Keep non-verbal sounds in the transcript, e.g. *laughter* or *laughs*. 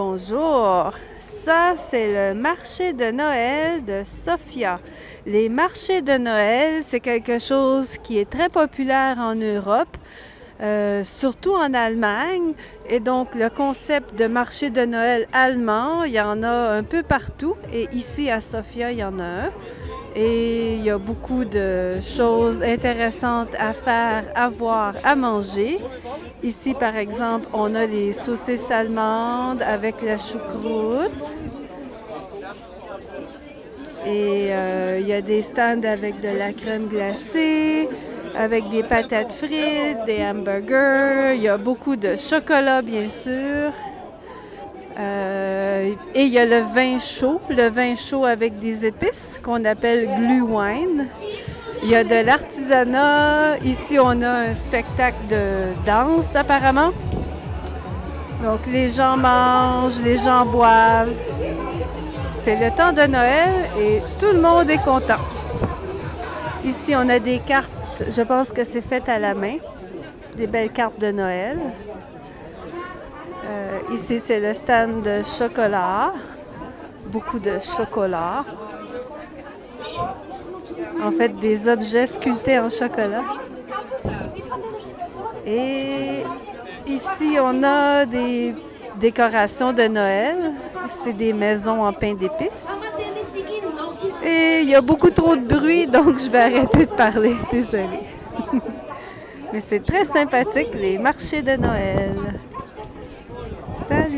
Bonjour, ça c'est le marché de Noël de Sofia. Les marchés de Noël, c'est quelque chose qui est très populaire en Europe, euh, surtout en Allemagne. Et donc le concept de marché de Noël allemand, il y en a un peu partout. Et ici à Sofia, il y en a un. Et il y a beaucoup de choses intéressantes à faire, à voir, à manger. Ici, par exemple, on a les saucisses allemandes avec la choucroute. Et euh, il y a des stands avec de la crème glacée, avec des patates frites, des hamburgers. Il y a beaucoup de chocolat, bien sûr. Euh, et il y a le vin chaud, le vin chaud avec des épices qu'on appelle glühwein. Il y a de l'artisanat. Ici, on a un spectacle de danse apparemment. Donc les gens mangent, les gens boivent. C'est le temps de Noël et tout le monde est content. Ici, on a des cartes, je pense que c'est fait à la main, des belles cartes de Noël. Euh, ici, c'est le stand de chocolat. Beaucoup de chocolat. En fait, des objets sculptés en chocolat. Et ici, on a des décorations de Noël. C'est des maisons en pain d'épices. Et il y a beaucoup trop de bruit, donc je vais arrêter de parler. *laughs* Désolée. *laughs* Mais c'est très sympathique, les marchés de Noël. Salut